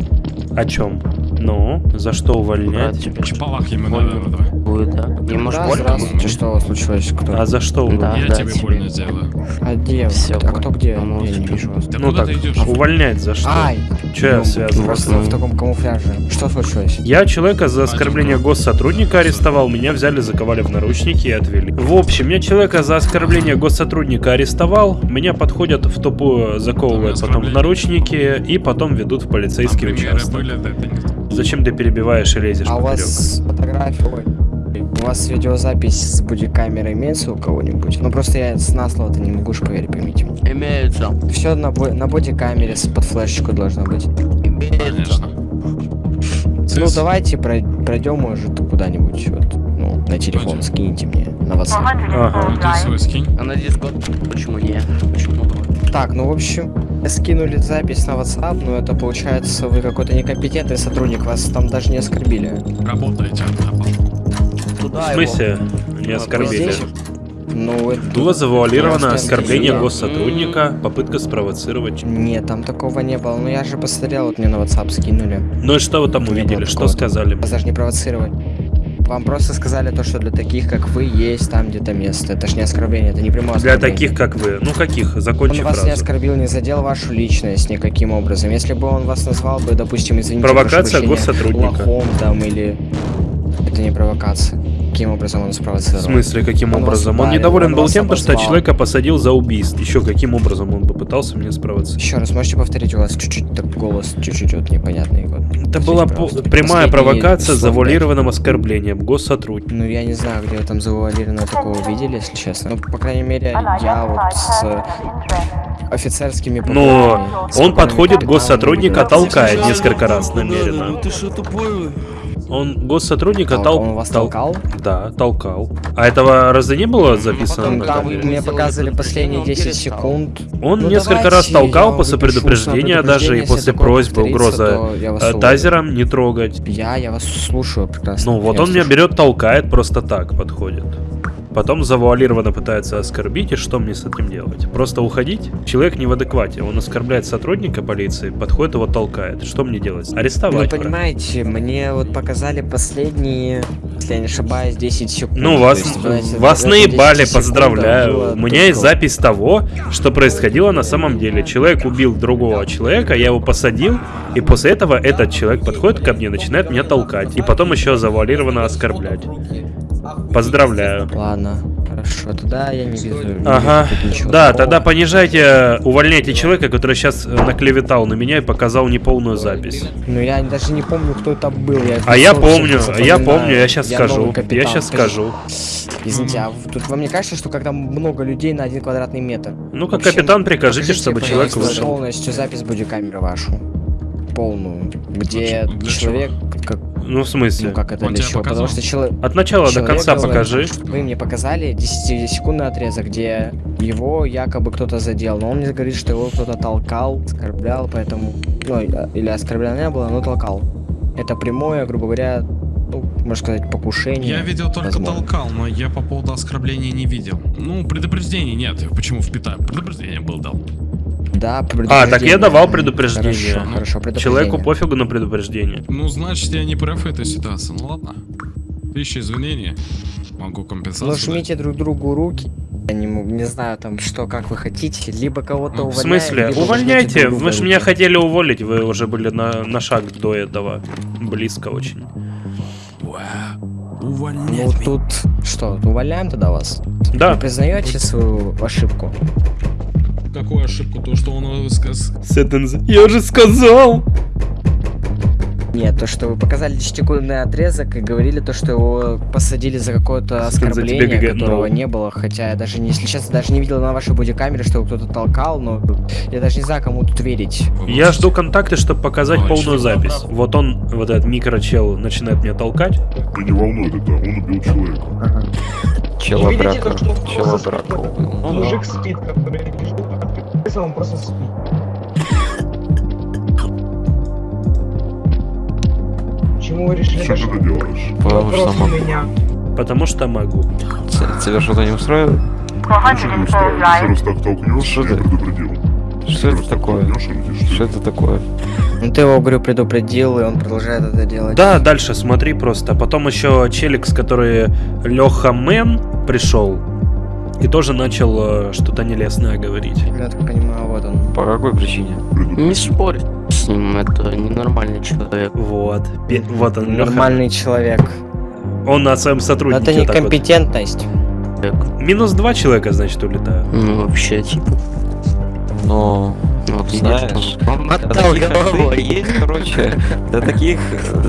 О чем? Ну, за что увольнять? Чпалах ему надо. Будет, да? Не может Да, больно здравствуйте? Что случилось? Кто? А за что увольнять? Я тебе больно сделаю. А где? Всё, а кто где? помолчи. Я не вижу вас. Да Ну куда так, увольнять за что? Ай! Че я Ну, связан? Просто в таком камуфляже. Что случилось? Я человека за оскорбление госсотрудника арестовал, меня взяли, заковали в наручники и отвели. В общем, я человека за оскорбление госсотрудника арестовал, меня подходят в тупую, заковывают потом в наручники и потом ведут в полицейский Примеры участок. да, Зачем ты перебиваешь и лезешь А у поперек? вас фотография... У вас видеозапись с бодикамеры имеется у кого-нибудь? Ну просто я с на слово-то не могу ж поверить, поймите. Имеется. Все на, бо- на бодикамере с под флешечку должно быть. Имеется. Ну давайте прой- пройдем, может, куда-нибудь. Вот, ну, на телефон скиньте мне на WhatsApp. Ага. Ну, ты свой скинь. А на дискорд почему не? Почему? Так, ну в общем, скинули запись на WhatsApp, но это получается вы какой-то некомпетентный сотрудник, вас там даже не оскорбили. Работаете. В смысле? Не оскорбили. Ну, это... Было завуалировано оскорбление да. госсотрудника, попытка спровоцировать. Нет, там такого не было. Ну я же посмотрел, вот мне на WhatsApp скинули. Ну и что вы там Не увидели? Что сказали? Вас даже не провоцировать. Вам просто сказали то, что для таких, как вы, есть там где-то место. Это ж не оскорбление, это не прямое Для таких, как вы. Ну каких? Он Закончи вас не фразу. оскорбил, не задел вашу личность никаким образом. Если бы он вас назвал бы, допустим, извините, Провокация госсотрудника. лохом там или... Это не провокация. Каким образом он В спровоцировал? смысле, каким Он образом? Он недоволен он был тем, то, что обозвал. человека посадил за убийство. Еще каким образом он попытался меня спровоцировать? Еще раз, можете повторить, у вас чуть-чуть так голос чуть-чуть вот непонятный. Вот. Это была по- прямая провокация с завуалированным оскорблением госсотрудника. Ну, я не знаю, где вы там завуалированно такого видели, если честно. Ну, по крайней мере, я вот с офицерскими Но он подходит госсотрудника, толкает несколько раз намеренно. ну ты что, тупой? Он госсотрудника Тол- тол- он вас тол- толкал? Да, толкал. А этого разве не было записано Ну, там мне показывали последние 10 секунд. Он Ну, несколько давайте раз толкал после предупреждения даже и после просьбы, угроза вас э, тазером не трогать. Я, я вас слушаю прекрасно. Ну вот Я он меня берет, толкает, просто так подходит. Потом завуалированно пытается оскорбить, и что мне с этим делать? Просто уходить? Человек не в адеквате, он оскорбляет сотрудника полиции, подходит его толкает. Что мне делать? Ну, Арестовать. правильно? понимаете, мне вот показали последние, если я не ошибаюсь, 10 секунд. Ну, вас, есть, знаете, вас наебали, 10 секундах поздравляю. У меня есть запись того, что происходило на самом деле. Человек убил другого человека, я его посадил, и после этого этот человек подходит ко мне, начинает меня толкать, и потом еще завуалированно оскорблять. Поздравляю. Ладно, хорошо. Тогда я не вижу. не Ага. вижу Да, такого. тогда понижайте, увольняйте человека, который сейчас наклеветал на меня и показал неполную запись. Ну я даже не помню, кто это был. Я А я помню, я помню, я сейчас скажу. новый Я капитан, сейчас скажу. Извините, а тут вам не кажется, что когда много людей на один квадратный метр? Ну, как капитан, прикажите, покажите, чтобы человек пожалуйста, вышел. полностью запись бодикамеры вашу. Полную. Где человек... Как, Ну, в смысле? ну как это Он для чего? Потому что человек... От начала до конца покажи. Вы мне показали 10-секундный отрезок, где его якобы кто-то задел, но он мне говорит, что его кто-то толкал, оскорблял, поэтому... Ну, или оскорблял не было, но толкал. Это прямое, грубо говоря, ну, можно сказать, покушение. Я видел только возможно. толкал, но я по поводу оскорбления не видел. Ну, предупреждений нет. Почему впитаю? Предупреждение был дал. Да, А, так я предупреждение. давал предупреждение. Хорошо, хорошо, предупреждение. Человеку пофигу на предупреждение. Ну, значит, я не прав в этой ситуации. Ну ладно. Тысяча извинений. Могу компенсацию. Ну, жмите друг другу руки. Я не, могу- не знаю там, что, как вы хотите. Либо кого-то В увольняем, смысле? Увольняйте. Вы же меня хотели уволить, вы уже были на, на шаг до этого. Близко очень. Ну, тут что, увольняем тогда вас? Да. Вы признаете свою ошибку? Какую ошибку? То, что он сказ... Я же сказал! Нет, то, что вы показали 10-секундный отрезок и говорили то, что его посадили за какое-то оскорбление, ГГ, которого но. не было. Хотя я даже не, если честно, даже не видел на вашей бодикамере, что его кто-то толкал, но я даже не знаю, кому тут верить. Я жду контакты, чтобы показать Ой, полную запись. Вот он, вот этот микрочел, начинает меня толкать. Да не волнует это, он убил человека. Брака. то, что он Мужик спит, который а он просто спит. Почему вы решили... Что ты делаешь? Потому что могу. меня. Потому что могу. Тебя что-то не устраивает? Ничего не устраивает. Еще раз так толкнешь, Что я ты? предупредил. Что это такое? Что это такое? Ну ты его, говорю, предупредил, и он продолжает это делать. Да, дальше смотри просто. Потом еще Челикс, который Леха Мэн пришел. И тоже начал э, что-то нелестное говорить. Я так понимаю, вот он. По какой причине? Не спорь с ним, это ненормальный человек. Вот. Пе- Вот он, Леха. Нормальный человек. Он на своем Но сотруднике. это так вот. некомпетентность. Минус два человека, значит, улетают. Ну, вообще, типа, Но... ну, вот Знаешь, знаешь, он для таких, как ты, есть, короче, для таких,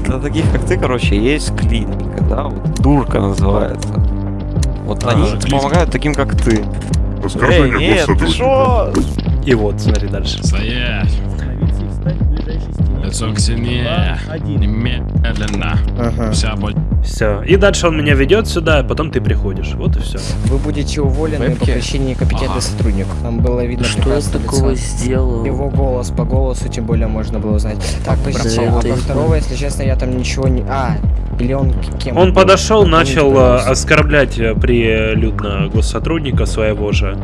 для таких, как ты, короче, есть клиника, да, вот дурка называется. Вот они помогают таким, как ты. Эй, нет, ты шо? И вот, смотри дальше. Стоять. Лицо к стене. Немедленно. Ага. Вся боль. Все. И дальше он меня ведет сюда, а потом ты приходишь. Вот и все. Вы будете уволены по Вебки? причине некомпетентный Ага. сотрудник. Там было видно что я прекрасно такого лицо. сделал? Его голос, по голосу тем более можно было узнать. Так, Да, а по второго, если честно, я там ничего не... А, или он к- кем Он был? подошел, начал э, оскорблять э, прилюдно госсотрудника своего же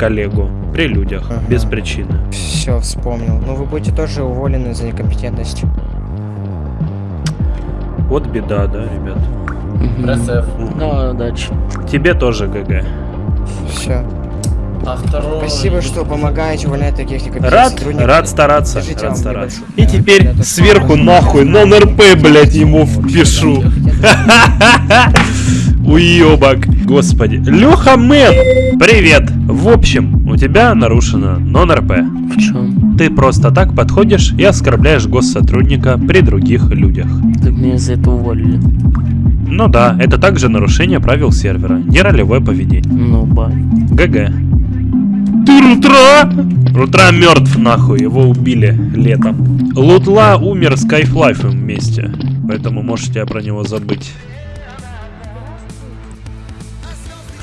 коллегу при людях Ага. без причины. Все, вспомнил. Ну, вы будете тоже уволены за некомпетентность. Вот беда, да, ребят. Мгм. Ну, дальше. Тебе тоже ГГ. Все. Спасибо, что помогаете увольнять таких некомпетентных Рад, сотрудников. рад стараться, Держите рад стараться. небольшой- И теперь сверху нахуй на НРП, блять, ему впишу. Уебок. Господи. Леха Мэн, привет. В общем, у тебя нарушено нон-РП. В чем? Ты просто так подходишь и оскорбляешь госсотрудника при других людях. Так меня за это уволили. Ну да, это также нарушение правил сервера, не ролевое поведение. Ну, ба. ГГ. Ты Рутра? Рутра мертв нахуй, его убили летом. Лутла умер с Кайфлайфом вместе, поэтому можете про него забыть.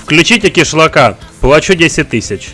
Включите кишлака, плачу 10 тысяч.